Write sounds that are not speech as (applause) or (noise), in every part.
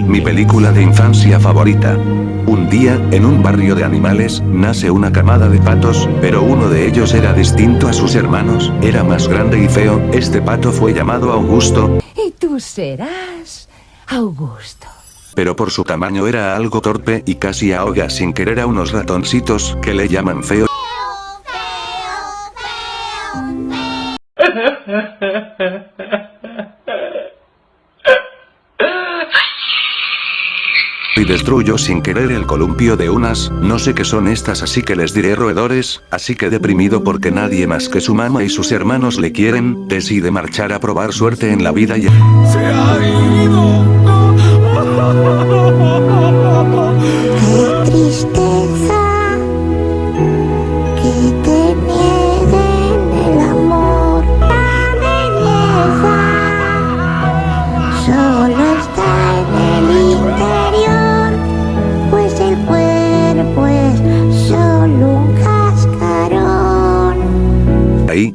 Mi película de infancia favorita. Un día, en un barrio de animales, nace una camada de patos, pero uno de ellos era distinto a sus hermanos, era más grande y feo, este pato fue llamado Augusto. Y tú serás Augusto. Pero por su tamaño era algo torpe y casi ahoga sin querer a unos ratoncitos que le llaman feo. (laughs) y destruyo sin querer el columpio de unas, no sé qué son estas así que les diré roedores, así que deprimido porque nadie más que su mamá y sus hermanos le quieren, decide marchar a probar suerte en la vida y... ¡Se ha ido! Solo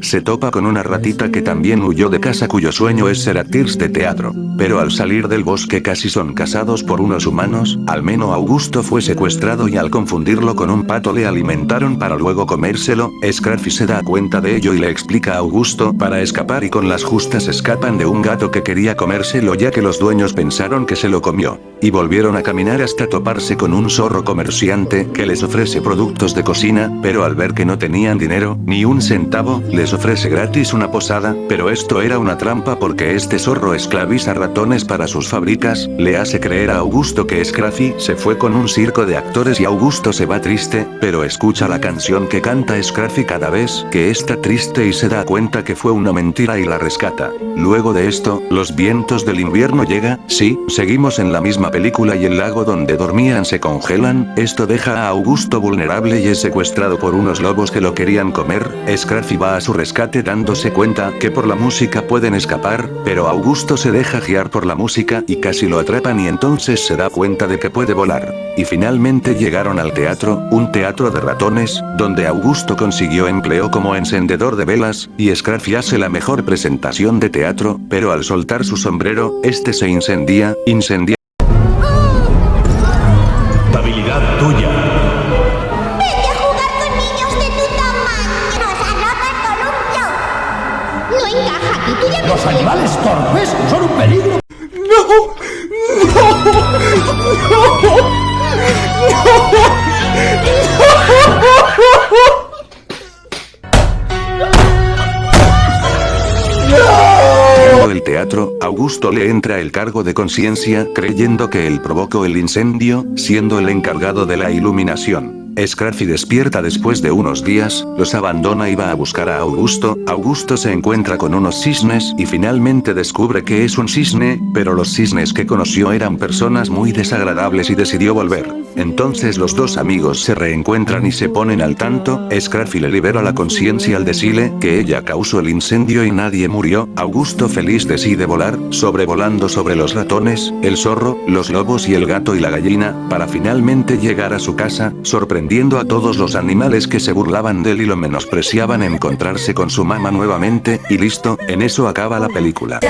se topa con una ratita que también huyó de casa cuyo sueño es ser actriz de teatro. Pero al salir del bosque casi son casados por unos humanos, al menos Augusto fue secuestrado y al confundirlo con un pato le alimentaron para luego comérselo, Scruffy se da cuenta de ello y le explica a Augusto para escapar y con las justas escapan de un gato que quería comérselo ya que los dueños pensaron que se lo comió. Y volvieron a caminar hasta toparse con un zorro comerciante que les ofrece productos de cocina, pero al ver que no tenían dinero, ni un centavo, les ofrece gratis una posada, pero esto era una trampa porque este zorro esclaviza ratones para sus fábricas, le hace creer a Augusto que Scruffy se fue con un circo de actores y Augusto se va triste, pero escucha la canción que canta Scruffy cada vez que está triste y se da cuenta que fue una mentira y la rescata. Luego de esto, los vientos del invierno llega, sí, seguimos en la misma película y el lago donde dormían se congelan, esto deja a Augusto vulnerable y es secuestrado por unos lobos que lo querían comer, Scruffy va a su rescate dándose cuenta que por la música pueden escapar, pero Augusto se deja guiar por la música y casi lo atrapan y entonces se da cuenta de que puede volar. Y finalmente llegaron al teatro, un teatro de ratones, donde Augusto consiguió empleo como encendedor de velas, y Scruffy hace la mejor presentación de teatro, pero al soltar su sombrero, este se incendia, incendia Habilidad tuya. No tú ya Los animales torpes son un peligro. el teatro, Augusto le entra el cargo de conciencia creyendo que él provocó el incendio, siendo el encargado de la iluminación. Scruffy despierta después de unos días, los abandona y va a buscar a Augusto, Augusto se encuentra con unos cisnes y finalmente descubre que es un cisne, pero los cisnes que conoció eran personas muy desagradables y decidió volver. Entonces los dos amigos se reencuentran y se ponen al tanto, Scruffy le libera la conciencia al decirle que ella causó el incendio y nadie murió, Augusto feliz decide volar, sobrevolando sobre los ratones, el zorro, los lobos y el gato y la gallina, para finalmente llegar a su casa, a todos los animales que se burlaban de él y lo menospreciaban encontrarse con su mamá nuevamente, y listo, en eso acaba la película.